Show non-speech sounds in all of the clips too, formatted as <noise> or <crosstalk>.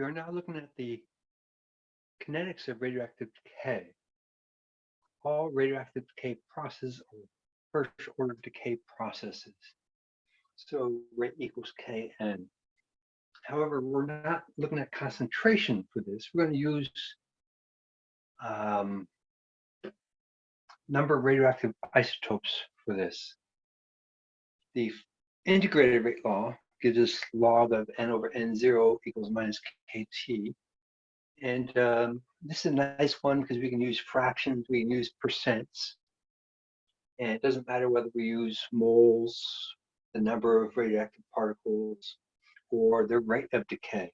Are now looking at the kinetics of radioactive decay. All radioactive decay processes are first order decay processes. So rate equals Kn. However, we're not looking at concentration for this. We're going to use um, number of radioactive isotopes for this. The integrated rate law gives us log of n over n0 equals minus kt. And um, this is a nice one because we can use fractions, we can use percents. And it doesn't matter whether we use moles, the number of radioactive particles, or the rate of decay.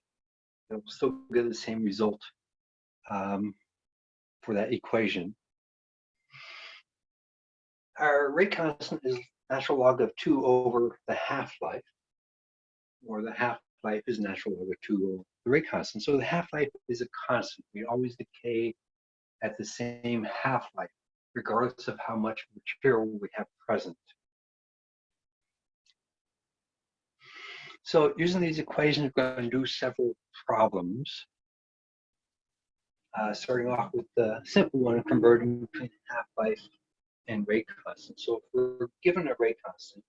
It will still get the same result um, for that equation. Our rate constant is natural log of 2 over the half-life, or the half-life is natural log of 2 over the rate constant. So the half-life is a constant. We always decay at the same half-life, regardless of how much material we have present. So using these equations, we're going to do several problems. Uh, starting off with the simple one, converting between half-life and rate constant. So if we're given a rate constant,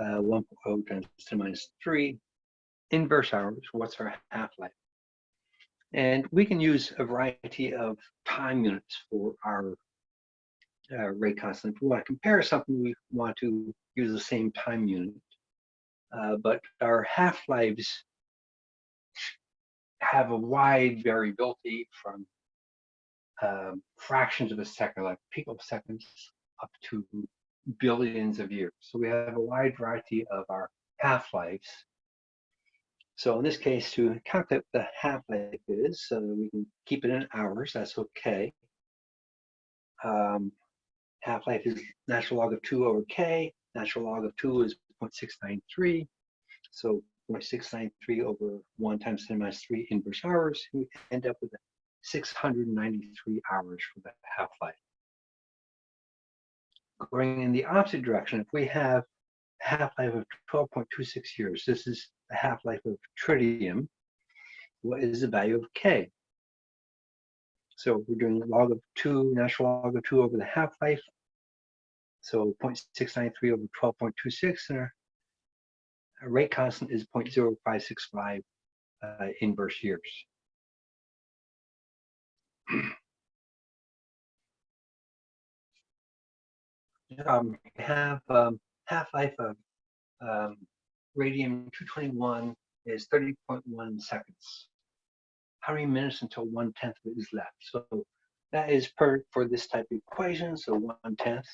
uh, 1.0 times 10 minus 3, inverse hours, what's our half-life? And we can use a variety of time units for our uh, rate constant. If we want to compare something, we want to use the same time unit. Uh, but our half-lives have a wide variability from um, fractions of a second, like picoseconds, up to billions of years. So we have a wide variety of our half-lives. So in this case, to calculate the half-life is, so we can keep it in hours, that's okay. Um, half-life is natural log of 2 over k. Natural log of 2 is 0.693. So 0.693 over 1 times 10 minus 3 inverse hours. We end up with 693 hours for the half-life. Going in the opposite direction, if we have half-life of 12.26 years, this is the half-life of tritium, what is the value of K? So we're doing log of 2, natural log of 2 over the half-life. So 0.693 over 12.26, and our, our rate constant is 0.0565 uh, inverse years. <clears throat> um, have um, half-life of um, radium-221 is 30.1 seconds. How many minutes until one-tenth of it is left? So that is per for this type of equation, so one-tenth.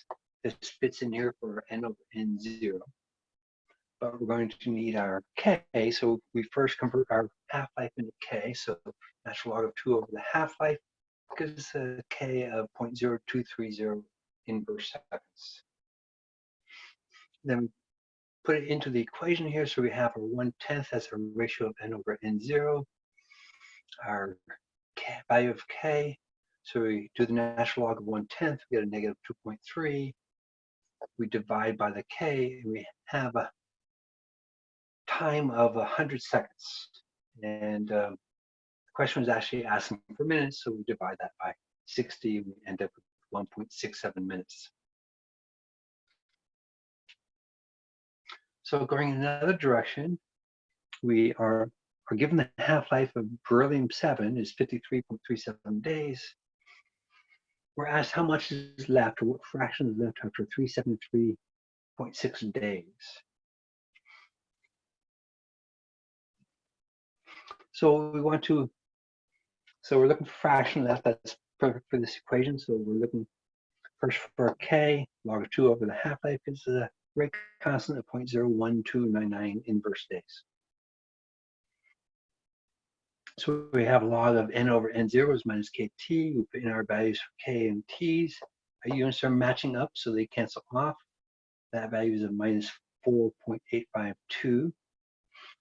This fits in here for n over n0. But we're going to need our k, so we first convert our half-life into k, so natural log of 2 over the half-life gives a k of 0.0230 inverse seconds. Then put it into the equation here. So we have our one tenth as a ratio of n over n0, our k, value of k. So we do the natural log of one tenth, we get a negative 2.3. We divide by the k, and we have a time of 100 seconds. And um, the question was actually asking for minutes, so we divide that by 60, we end up with 1.67 minutes. So going in another direction, we are, are given the half-life of beryllium-7 is 53.37 days. We're asked how much is left or what fraction is left after 373.6 days. So we want to, so we're looking for fraction left that's perfect for this equation. So we're looking first for k, log of 2 over the half-life is the rate constant of 0.01299 inverse days. So we have log of n over n zeros minus kt. We put in our values for k and t's. Our units are matching up, so they cancel off. That value is a minus 4.852.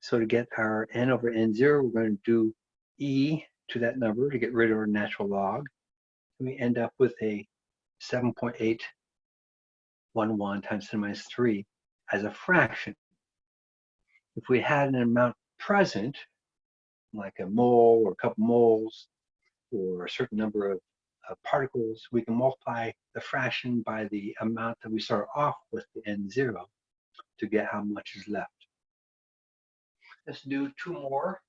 So to get our n over n0, we're going to do e to that number to get rid of our natural log And we end up with a 7.811 times 10 minus 3 as a fraction. If we had an amount present, like a mole or a couple moles or a certain number of uh, particles, we can multiply the fraction by the amount that we start off with the n zero to get how much is left. Let's do two more.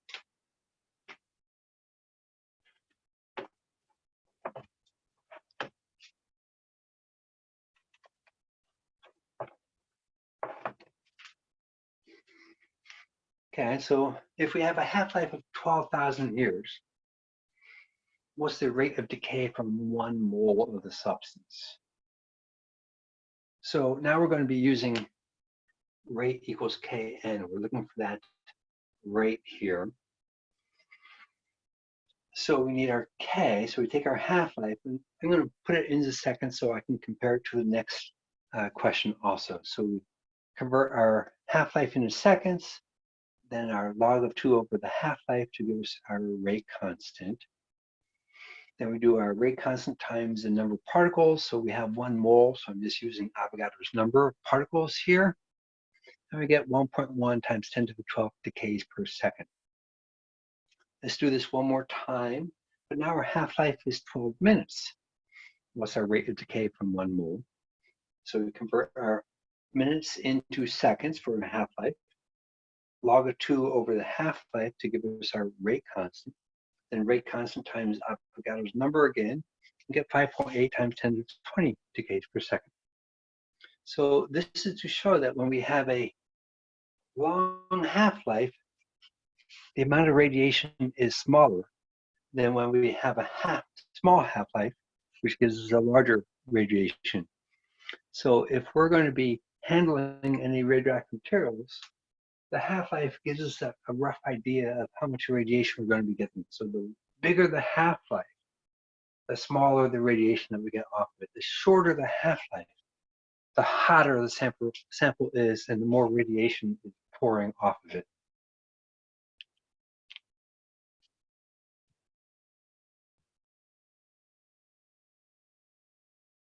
Okay, so if we have a half-life of 12,000 years, what's the rate of decay from one mole of the substance? So now we're going to be using rate equals Kn. We're looking for that rate here. So we need our K, so we take our half-life, and I'm going to put it into seconds so I can compare it to the next uh, question also. So we convert our half-life into seconds, then our log of 2 over the half-life to give us our rate constant. Then we do our rate constant times the number of particles. So we have one mole, so I'm just using Avogadro's number of particles here. And we get 1.1 times 10 to the 12 decays per second. Let's do this one more time. But now our half-life is 12 minutes. What's our rate of decay from one mole? So we convert our minutes into seconds for a half-life log of 2 over the half-life to give us our rate constant. Then rate constant times Avogadro's number again, and get 5.8 times 10 to the 20 decays per second. So this is to show that when we have a long half-life, the amount of radiation is smaller than when we have a half, small half-life, which gives us a larger radiation. So if we're going to be handling any radioactive materials, the half-life gives us a, a, rough idea of how much radiation we're going to be getting. So the bigger the half-life, the smaller the radiation that we get off of it. The shorter the half-life, the hotter the sample, sample is and the more radiation is pouring off of it.